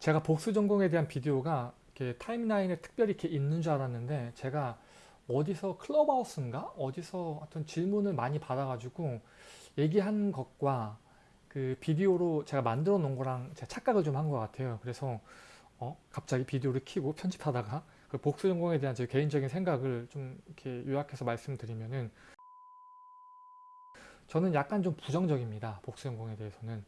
제가 복수 전공에 대한 비디오가 타임라인에 특별히 이렇게 있는 줄 알았는데 제가 어디서 클럽하우스인가 어디서 어떤 질문을 많이 받아가지고 얘기한 것과 그 비디오로 제가 만들어 놓은 거랑 제가 착각을 좀 한 것 같아요. 그래서 어 갑자기 비디오를 키고 편집하다가 그 복수 전공에 대한 제 개인적인 생각을 좀 이렇게 요약해서 말씀드리면은 저는 약간 좀 부정적입니다. 복수 전공에 대해서는.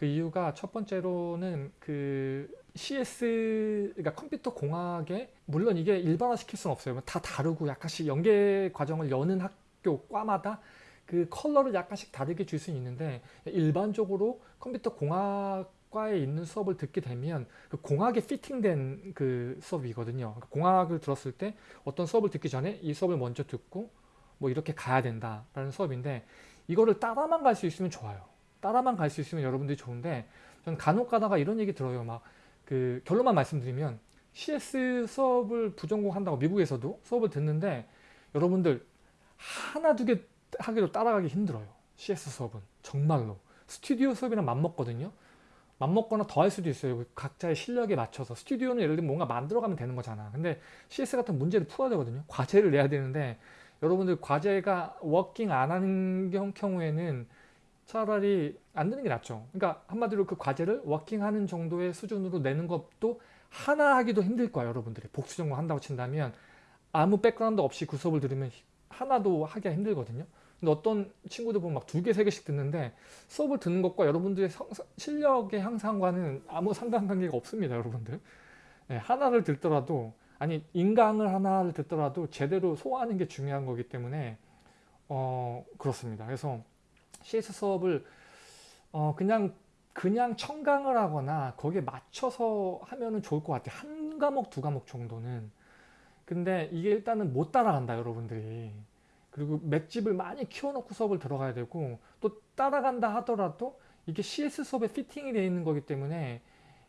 그 이유가 첫 번째로는 그 CS 그러니까 컴퓨터 공학에 물론 이게 일반화 시킬 수는 없어요. 다 다르고 약간씩 연계 과정을 여는 학교 과마다 그 컬러를 약간씩 다르게 줄 수는 있는데 일반적으로 컴퓨터 공학과에 있는 수업을 듣게 되면 그 공학에 피팅된 그 수업이거든요. 그러니까 공학을 들었을 때 어떤 수업을 듣기 전에 이 수업을 먼저 듣고 뭐 이렇게 가야 된다라는 수업인데 이거를 따라만 갈 수 있으면 좋아요. 따라만 갈 수 있으면 여러분들이 좋은데 저는 간혹 가다가 이런 얘기 들어요. 막 그 결론만 말씀드리면 CS 수업을 부전공 한다고 미국에서도 수업을 듣는데 여러분들 하나 두 개 하기로 따라가기 힘들어요. CS 수업은 정말로 스튜디오 수업이랑 맞먹거든요. 맞먹거나 더 할 수도 있어요. 그 각자의 실력에 맞춰서 스튜디오는 예를 들면 뭔가 만들어가면 되는 거잖아. 근데 CS 같은 문제를 풀어야 되거든요. 과제를 내야 되는데 여러분들 과제가 working 안 하는 경우에는 차라리 안 되는 게 낫죠. 그러니까 한마디로 그 과제를 working하는 정도의 수준으로 내는 것도 하나 하기도 힘들 거야 여러분들이 복수 전공 한다고 친다면 아무 background 없이 그 수업을 들으면 하나도 하기가 힘들거든요. 근데 어떤 친구들 보면 막 두 개, 세 개씩 듣는데 수업을 듣는 것과 여러분들의 성, 실력의 향상과는 아무 상관관계가 없습니다. 여러분들. 네, 하나를 듣더라도 아니 인강을 하나를 듣더라도 제대로 소화하는 게 중요한 거기 때문에 어 그렇습니다. 그래서 CS 수업을 어 그냥 그냥 청강을 하거나 거기에 맞춰서 하면은 좋을 것 같아요. 한 과목 두 과목 정도는 근데 이게 일단은 못 따라간다 여러분들이 그리고 맷집을 많이 키워놓고 수업을 들어가야 되고 또 따라간다 하더라도 이게 CS 수업에 fitting이 되어 있는 거기 때문에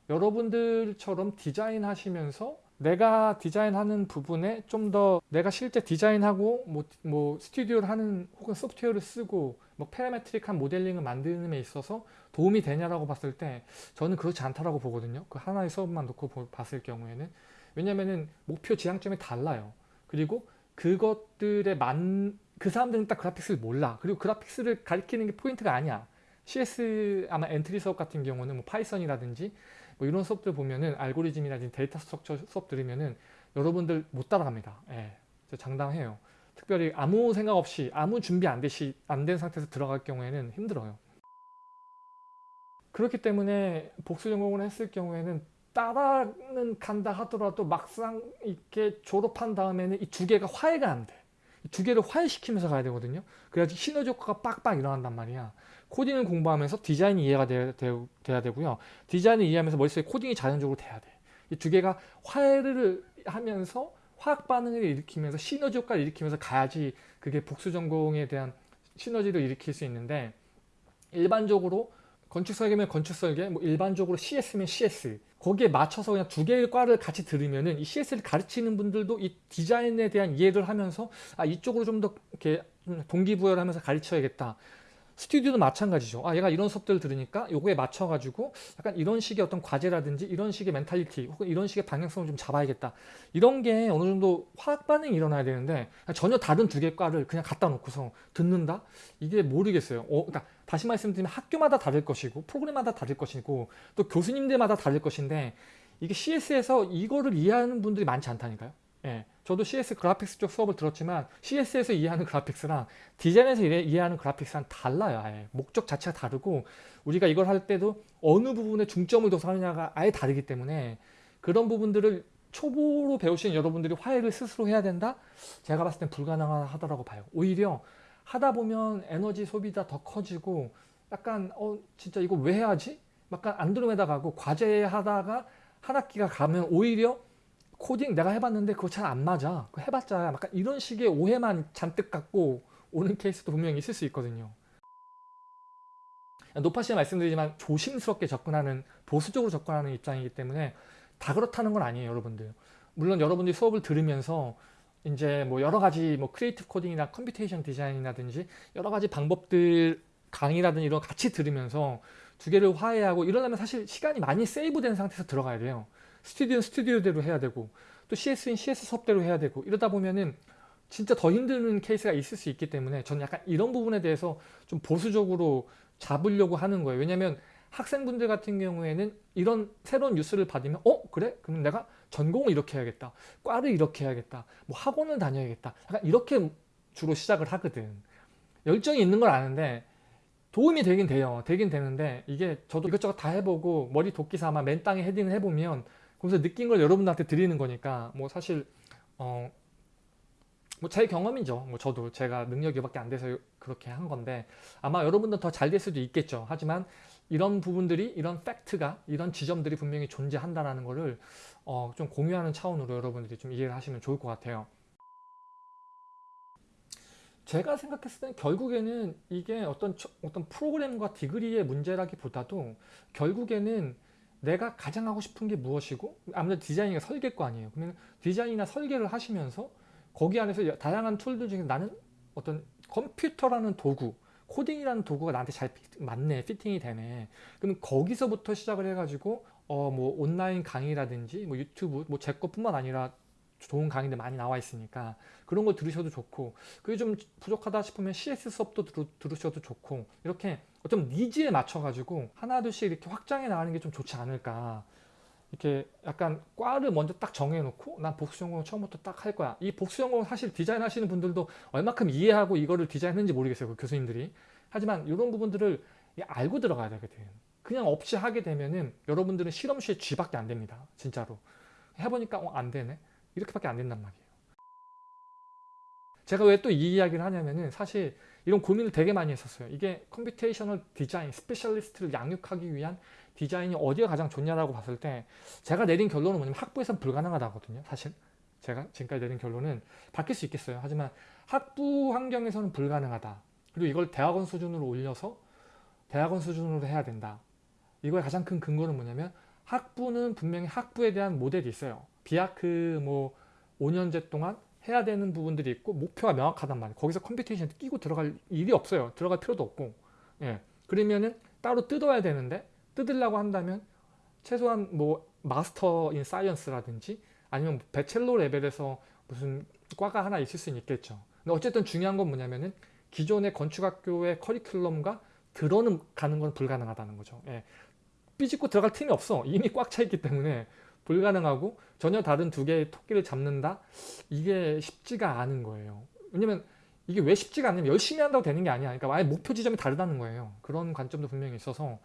여러분들처럼 디자인 하시면서 내가 디자인하는 부분에 좀 더 내가 실제 디자인하고 뭐, 뭐 스튜디오를 하는 혹은 소프트웨어를 쓰고 뭐 parametric한 모델링을 만드는 데 있어서 도움이 되냐라고 봤을 때 저는 그렇지 않다라고 보거든요. 그 하나의 수업만 놓고 봤을 경우에는 왜냐면은 목표 지향점이 달라요. 그리고 그것들에 만, 그 사람들은 딱 graphics를 몰라. 그리고 graphics를 가르치는 게 포인트가 아니야. CS 아마 entry 수업 같은 경우는 뭐 Python이라든지 뭐 이런 수업들 보면은 알고리즘이라든지 data structure 수업 들으면은 여러분들 못 따라갑니다. 예. 장담해요. 특별히 아무 생각 없이 아무 준비 안 되시 안 된 상태에서 들어갈 경우에는 힘들어요. 그렇기 때문에 복수 전공을 했을 경우에는 따라는 간다 하더라도 막상 이렇게 졸업한 다음에는 이 두 개가 화해가 안 돼. 두 개를 화해시키면서 가야 되거든요. 그래야지 시너지 효과가 빡빡 일어난단 말이야. 코딩을 공부하면서 디자인이 이해가 돼, 돼, 돼야 되고요. 디자인을 이해하면서 머릿속에 코딩이 자연적으로 돼야 돼. 이 두 개가 화해를 하면서 화학 반응을 일으키면서 시너지 효과를 일으키면서 가야지 그게 복수 전공에 대한 시너지를 일으킬 수 있는데 일반적으로 건축 설계면 건축 설계, 뭐 일반적으로 CS면 CS 거기에 맞춰서 그냥 두 개의 과를 같이 들으면은 이 CS를 가르치는 분들도 이 디자인에 대한 이해를 하면서 아 이쪽으로 좀 더 이렇게 동기부여를 하면서 가르쳐야겠다. 스튜디오도 마찬가지죠. 아 얘가 이런 수업들을 들으니까 요거에 맞춰가지고 약간 이런 식의 어떤 과제라든지 이런 식의 멘탈리티 혹은 이런 식의 방향성을 좀 잡아야겠다. 이런 게 어느 정도 화학 반응이 일어나야 되는데 전혀 다른 두 개 과를 그냥 갖다 놓고서 듣는다? 이게 모르겠어요. 어, 그러니까 다시 말씀드리면 학교마다 다를 것이고 프로그램마다 다를 것이고 또 교수님들마다 다를 것인데 이게 CS에서 이거를 이해하는 분들이 많지 않다니까요. 예, 저도 CS 그래픽스 쪽 수업을 들었지만 CS에서 이해하는 그래픽스랑 디자인에서 이해하는 그래픽스랑 달라요. 아예. 목적 자체가 다르고 우리가 이걸 할 때도 어느 부분에 중점을 둬서 하느냐가 아예 다르기 때문에 그런 부분들을 초보로 배우시는 여러분들이 화해를 스스로 해야 된다? 제가 봤을 땐 불가능하다고 봐요. 오히려 하다 보면 에너지 소비가 더 커지고 약간 어 진짜 이거 왜 해야지? 약간 안드로메다 가고 과제 하다가 한 학기가 가면 오히려 코딩 내가 해봤는데 그거 잘 안 맞아. 그거 해봤자 약간 이런 식의 오해만 잔뜩 갖고 오는 케이스도 분명히 있을 수 있거든요. 노파심에 말씀드리지만 조심스럽게 접근하는 보수적으로 접근하는 입장이기 때문에 다 그렇다는 건 아니에요 여러분들 물론 여러분들이 수업을 들으면서 이제 뭐 여러 가지 뭐 creative coding이나 computation design이라든지 여러 가지 방법들 강의라든지 이런 같이 들으면서 두 개를 화해하고 이러려면 사실 시간이 많이 세이브된 상태에서 들어가야 돼요. 스튜디오는 스튜디오대로 해야 되고 또 CS인 CS 수업대로 해야 되고 이러다 보면은 진짜 더 힘든 케이스가 있을 수 있기 때문에 저는 약간 이런 부분에 대해서 좀 보수적으로 잡으려고 하는 거예요. 왜냐면 학생분들 같은 경우에는 이런 새로운 뉴스를 받으면 어? 그래? 그럼 내가 전공을 이렇게 해야겠다. 과를 이렇게 해야겠다. 뭐 학원을 다녀야겠다. 약간 이렇게 주로 시작을 하거든. 열정이 있는 걸 아는데 도움이 되긴 돼요. 되긴 되는데 이게 저도 이것저것 다 해보고 머리 도끼 삼아 맨 땅에 헤딩을 해보면 거기서 느낀 걸 여러분들한테 드리는 거니까 뭐 사실 어 뭐 제 경험이죠. 뭐 저도 제가 능력이 밖에 안 돼서 그렇게 한 건데 아마 여러분들 더 잘 될 수도 있겠죠. 하지만 이런 부분들이 이런 팩트가 이런 지점들이 분명히 존재한다라는 거를 어, 좀 공유하는 차원으로 여러분들이 좀 이해를 하시면 좋을 것 같아요. 제가 생각했을 때는 결국에는 이게 어떤 어떤 프로그램과 degree의 문제라기보다도 결국에는 내가 가장 하고 싶은 게 무엇이고 아무래도 디자인이 설계 거 아니에요. 그러면 디자인이나 설계를 하시면서 거기 안에서 다양한 tool들 중에 나는 어떤 컴퓨터라는 도구 코딩이라는 도구가 나한테 잘 맞네 fitting이 되네 그럼 거기서부터 시작을 해가지고 어 뭐 온라인 강의라든지 뭐 유튜브 뭐 제 것뿐만 아니라 좋은 강의들 많이 나와 있으니까 그런 걸 들으셔도 좋고 그게 좀 부족하다 싶으면 CS 수업도 들으, 들으셔도 좋고 이렇게 어떤 니즈에 맞춰 가지고 하나둘씩 이렇게 확장해 나가는 게 좀 좋지 않을까 이렇게 약간 과를 먼저 딱 정해놓고 난 복수 전공을 처음부터 딱 할 거야. 이 복수 전공 사실 디자인 하시는 분들도 얼마큼 이해하고 이거를 디자인했는지 모르겠어요. 그 교수님들이. 하지만 이런 부분들을 알고 들어가야 되거든. 그냥 없이 하게 되면은 여러분들은 실험실에 쥐밖에 안 됩니다. 진짜로. 해보니까 어, 안 되네. 이렇게밖에 안 된단 말이에요. 제가 왜 또 이 이야기를 하냐면은 사실 이런 고민을 되게 많이 했었어요. 이게 computational design specialist를 양육하기 위한 디자인이 어디가 가장 좋냐라고 봤을 때 제가 내린 결론은 뭐냐면 학부에서는 불가능하다거든요. 사실 제가 지금까지 내린 결론은 바뀔 수 있겠어요. 하지만 학부 환경에서는 불가능하다. 그리고 이걸 대학원 수준으로 올려서 대학원 수준으로 해야 된다. 이거의 가장 큰 근거는 뭐냐면 학부는 분명히 학부에 대한 모델이 있어요. 비아크 뭐 5년제 동안 해야 되는 부분들이 있고 목표가 명확하단 말이에요. 거기서 computation 끼고 들어갈 일이 없어요. 들어갈 필요도 없고. 예. 그러면은 따로 뜯어야 되는데 뜯으려고 한다면 최소한 뭐 Master in Science라든지 아니면 bachelor level에서 무슨 과가 하나 있을 수는 있겠죠. 근데 어쨌든 중요한 건 뭐냐면은 기존의 건축학교의 커리큘럼과 들어는 가는 건 불가능하다는 거죠. 예. 삐집고 들어갈 틈이 없어. 이미 꽉 차 있기 때문에 불가능하고 전혀 다른 두 개의 토끼를 잡는다? 이게 쉽지가 않은 거예요. 왜냐면 이게 왜 쉽지가 않냐면 열심히 한다고 되는 게 아니야. 그러니까 아예 목표 지점이 다르다는 거예요. 그런 관점도 분명히 있어서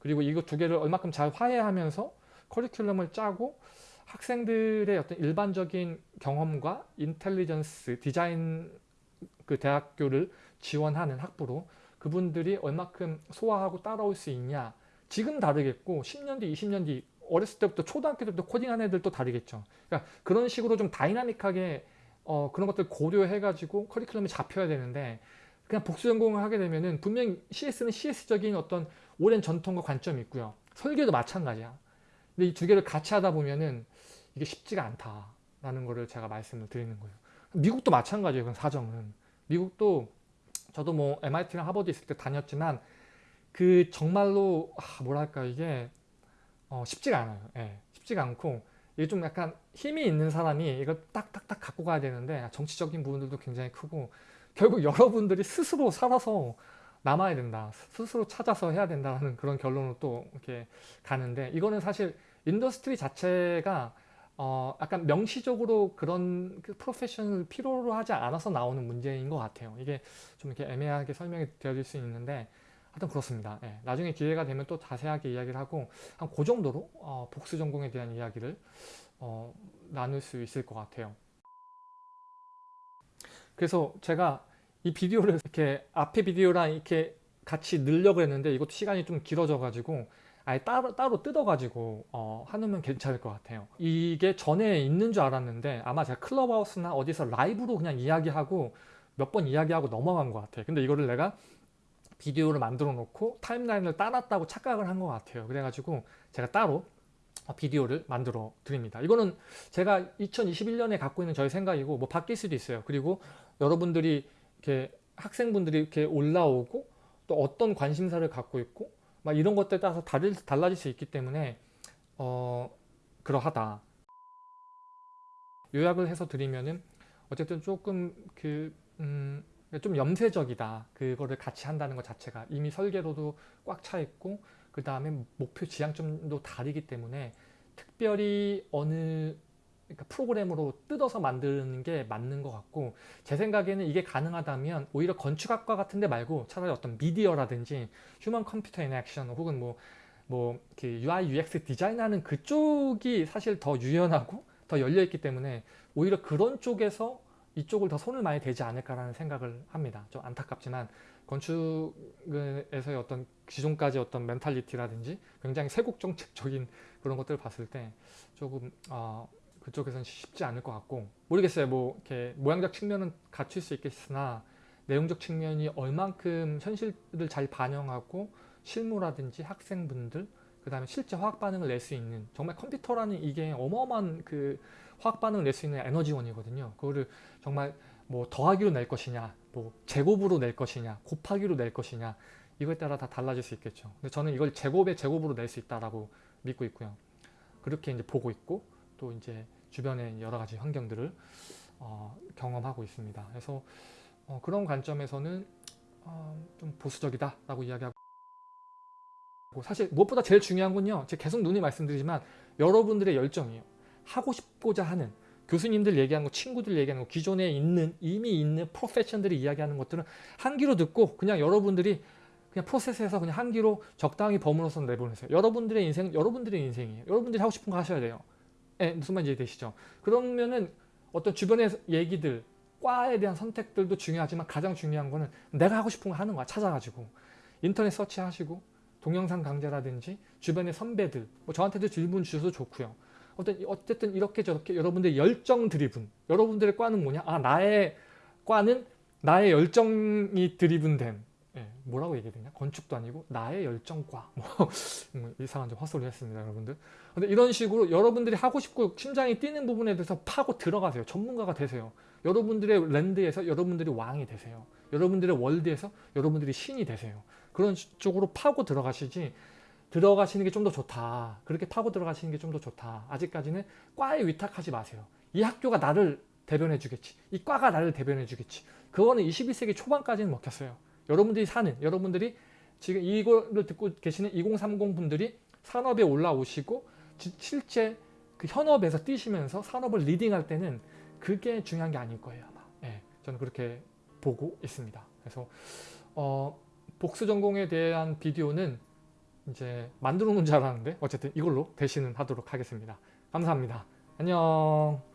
그리고 이거 두 개를 얼마큼 잘 화해하면서 커리큘럼을 짜고 학생들의 어떤 일반적인 경험과 인텔리전스, 디자인 그 대학교를 지원하는 학부로 그분들이 얼마큼 소화하고 따라올 수 있냐 지금 다르겠고 10년 뒤, 20년 뒤 어렸을 때부터 초등학교 때부터 코딩하는 애들도 다르겠죠. 그러니까 그런 식으로 좀 다이나믹하게 어, 그런 것들 고려해가지고 커리큘럼이 잡혀야 되는데 그냥 복수 전공을 하게 되면은 분명히 CS는 CS적인 어떤 오랜 전통과 관점이 있고요. 설계도 마찬가지야. 근데 이 두 개를 같이 하다 보면은 이게 쉽지가 않다라는 거를 제가 말씀을 드리는 거예요. 미국도 마찬가지예요. 그 사정은. 미국도 저도 뭐 MIT랑 하버드 있을 때 다녔지만 그 정말로 아, 뭐랄까 이게 어, 쉽지가 않아요. 예, 쉽지가 않고 이게 좀 약간 힘이 있는 사람이 이걸 딱딱딱 갖고 가야 되는데 정치적인 부분들도 굉장히 크고 결국 여러분들이 스스로 살아서 남아야 된다. 스스로 찾아서 해야 된다는 그런 결론으로 또 이렇게 가는데 이거는 사실 industry 자체가 어 약간 명시적으로 그런 그 프로페셔널 필요로 하지 않아서 나오는 문제인 것 같아요. 이게 좀 이렇게 애매하게 설명이 되어질 수 있는데 하여튼 그렇습니다. 예, 나중에 기회가 되면 또 자세하게 이야기를 하고 한 그 정도로 어, 복수 전공에 대한 이야기를 어, 나눌 수 있을 것 같아요. 그래서 제가 이 비디오를 이렇게 앞에 비디오랑 이렇게 같이 늘려고 했는데 이것도 시간이 좀 길어져 가지고 아예 따로, 따로 뜯어 가지고 어, 하면 괜찮을 것 같아요 이게 전에 있는 줄 알았는데 아마 제가 클럽하우스나 어디서 라이브로 그냥 이야기하고 몇 번 이야기하고 넘어간 것 같아요 근데 이거를 내가 비디오를 만들어 놓고 타임라인을 따놨다고 착각을 한 것 같아요. 그래가지고 제가 따로 비디오를 만들어 드립니다. 이거는 제가 2021년에 갖고 있는 저의 생각이고 뭐 바뀔 수도 있어요. 그리고 여러분들이 이렇게 학생분들이 이렇게 올라오고 또 어떤 관심사를 갖고 있고 막 이런 것들에 따라서 다를, 달라질 수 있기 때문에 어 그러하다. 요약을 해서 드리면은 어쨌든 조금 그 음, 좀 염세적이다. 그거를 같이 한다는 것 자체가 이미 설계로도 꽉 차 있고 그 다음에 목표 지향점도 다르기 때문에 특별히 어느 그러니까 프로그램으로 뜯어서 만드는 게 맞는 것 같고 제 생각에는 이게 가능하다면 오히려 건축학과 같은 데 말고 차라리 어떤 미디어라든지 human computer interaction 혹은 뭐뭐 UI UX design하는 그쪽이 사실 더 유연하고 더 열려 있기 때문에 오히려 그런 쪽에서 이쪽을 더 손을 많이 대지 않을까라는 생각을 합니다. 좀 안타깝지만 건축에서의 어떤 기존까지 어떤 mentality라든지 굉장히 쇄국정책적인 그런 것들을 봤을 때 조금 어, 그쪽에서는 쉽지 않을 것 같고 모르겠어요. 뭐 이렇게 모양적 측면은 갖출 수 있겠으나 내용적 측면이 얼만큼 현실을 잘 반영하고 실무라든지 학생분들 그 다음에 실제 화학 반응을 낼 수 있는 정말 컴퓨터라는 이게 어마어마한 그 화학 반응을 낼 수 있는 에너지원이거든요. 그거를 정말 뭐 더하기로 낼 것이냐, 뭐 제곱으로 낼 것이냐, 곱하기로 낼 것이냐 이거에 따라 다 달라질 수 있겠죠. 근데 저는 이걸 제곱의 제곱으로 낼 수 있다라고 믿고 있고요. 그렇게 이제 보고 있고 또 이제 주변의 여러 가지 환경들을 어, 경험하고 있습니다. 그래서 어, 그런 관점에서는 어, 좀 보수적이다라고 이야기하고 사실 무엇보다 제일 중요한 건요. 제가 계속 눈이 말씀드리지만 여러분들의 열정이에요. 하고 싶고자 하는 교수님들 얘기하는 거, 친구들 얘기하는 거, 기존에 있는 이미 있는 프로페션들이 이야기하는 것들은 한 귀로 듣고 그냥 여러분들이 그냥 프로세스에서 그냥 한 귀로 적당히 버무려서 내보내세요. 여러분들의 인생은 여러분들의 인생이에요. 여러분들이 하고 싶은 거 하셔야 돼요. 예, 무슨 말인지 되시죠? 그러면은 어떤 주변의 얘기들, 과에 대한 선택들도 중요하지만 가장 중요한 거는 내가 하고 싶은 거 하는 거야. 찾아가지고 인터넷 서치하시고 동영상 강좌라든지 주변의 선배들, 뭐 저한테도 질문 주셔도 좋고요. 어떤 어쨌든 이렇게 저렇게 여러분들의 열정 드리븐, 여러분들의 과는 뭐냐? 아 나의 과는 나의 열정이 드리븐된 예, 뭐라고 얘기해야 되냐? 건축도 아니고 나의 열정과 뭐 음, 이상한 좀 헛소리 했습니다, 여러분들. 근데 이런 식으로 여러분들이 하고 싶고 심장이 뛰는 부분에 대해서 파고 들어가세요. 전문가가 되세요. 여러분들의 랜드에서 여러분들이 왕이 되세요. 여러분들의 월드에서 여러분들이 신이 되세요. 그런 쪽으로 파고 들어가시지 들어가시는 게 좀 더 좋다. 그렇게 파고 들어가시는 게 좀 더 좋다. 아직까지는 과에 위탁하지 마세요. 이 학교가 나를 대변해 주겠지. 이 과가 나를 대변해 주겠지. 그거는 21세기 초반까지는 먹혔어요. 여러분들이 사는, 여러분들이 지금 이거를 듣고 계시는 2030 분들이 산업에 올라오시고 지- 실제 그 현업에서 뛰시면서 산업을 리딩할 때는 그게 중요한 게 아닐 거예요 아마. 예, 저는 그렇게 보고 있습니다. 그래서 어, 복수 전공에 대한 비디오는 이제 만들어 놓은 줄 알았는데 어쨌든 이걸로 대신은 하도록 하겠습니다. 감사합니다. 안녕.